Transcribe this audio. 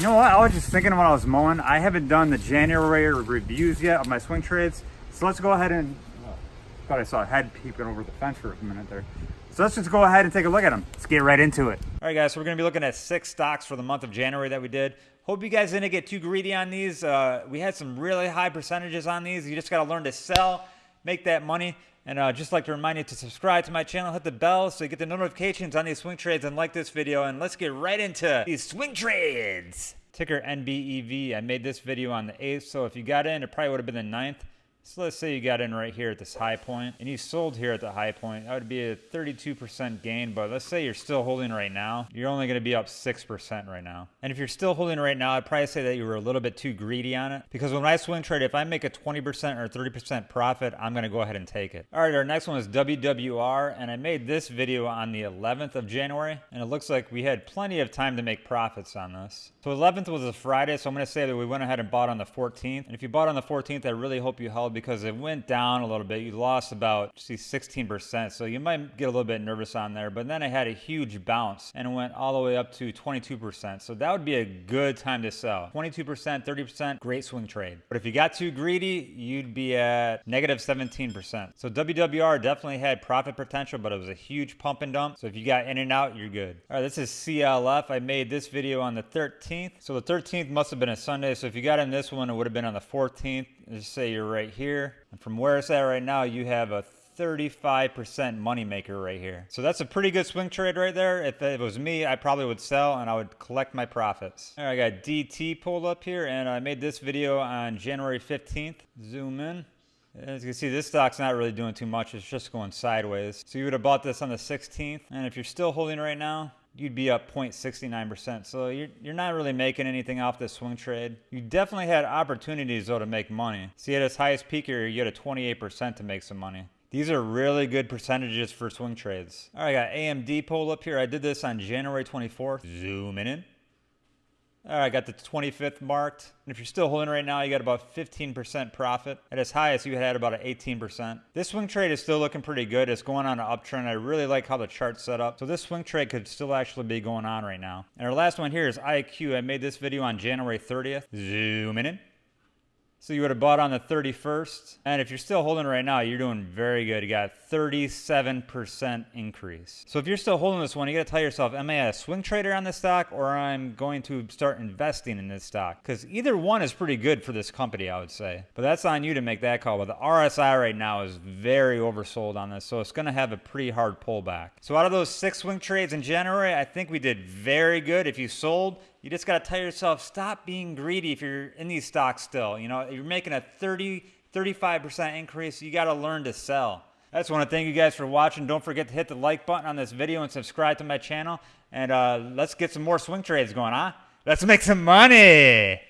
You know what? I was just thinking when I was mowing, I haven't done the January reviews yet of my swing trades. So let's go ahead and, oh, thought I saw a head peeping over the fence for a minute there. So let's just go ahead and take a look at them. Let's get right into it. All right, guys, so we're going to be looking at six stocks for the month of January that we did. Hope you guys didn't get too greedy on these. Uh, we had some really high percentages on these. You just got to learn to sell, make that money. And uh, just like to remind you to subscribe to my channel, hit the bell so you get the notifications on these swing trades and like this video. And let's get right into these swing trades. Ticker NBEV. I made this video on the 8th, so if you got in, it probably would have been the 9th. So let's say you got in right here at this high point and you sold here at the high point. That would be a 32% gain, but let's say you're still holding right now. You're only going to be up 6% right now. And if you're still holding right now, I'd probably say that you were a little bit too greedy on it because when I swing trade, if I make a 20% or 30% profit, I'm going to go ahead and take it. All right, our next one is WWR and I made this video on the 11th of January and it looks like we had plenty of time to make profits on this. So 11th was a Friday, so I'm going to say that we went ahead and bought on the 14th. And if you bought on the 14th, I really hope you held because it went down a little bit. You lost about, see, 16%. So you might get a little bit nervous on there. But then it had a huge bounce and it went all the way up to 22%. So that would be a good time to sell. 22%, 30%, great swing trade. But if you got too greedy, you'd be at negative 17%. So WWR definitely had profit potential, but it was a huge pump and dump. So if you got in and out, you're good. All right, this is CLF. I made this video on the 13th. So the 13th must have been a Sunday. So if you got in this one, it would have been on the 14th. Just say you're right here. And from where it's at right now, you have a 35% money maker right here. So that's a pretty good swing trade right there. If it was me, I probably would sell and I would collect my profits. All right, I got DT pulled up here and I made this video on January 15th. Zoom in. As you can see, this stock's not really doing too much. It's just going sideways. So you would have bought this on the 16th. And if you're still holding right now, you'd be up 0.69%. So you're, you're not really making anything off this swing trade. You definitely had opportunities though to make money. See at its highest peak here, you had a 28% to make some money. These are really good percentages for swing trades. All right, I got AMD pulled up here. I did this on January 24th. Zooming in. All right, I got the 25th marked. And if you're still holding right now, you got about 15% profit. At its highest, you had about an 18%. This swing trade is still looking pretty good. It's going on an uptrend. I really like how the chart's set up. So this swing trade could still actually be going on right now. And our last one here is IQ. I made this video on January 30th. Zooming in. So you would have bought on the 31st. And if you're still holding right now, you're doing very good. You got 37% increase. So if you're still holding this one, you got to tell yourself, am I a swing trader on this stock or I'm going to start investing in this stock? Because either one is pretty good for this company, I would say. But that's on you to make that call. But the RSI right now is very oversold on this. So it's going to have a pretty hard pullback. So out of those six swing trades in January, I think we did very good. If you sold, you just got to tell yourself, stop being greedy if you're in these stocks still. You know, you're making a 30, 35% increase. You got to learn to sell. I just want to thank you guys for watching. Don't forget to hit the like button on this video and subscribe to my channel. And uh, let's get some more swing trades going, huh? Let's make some money.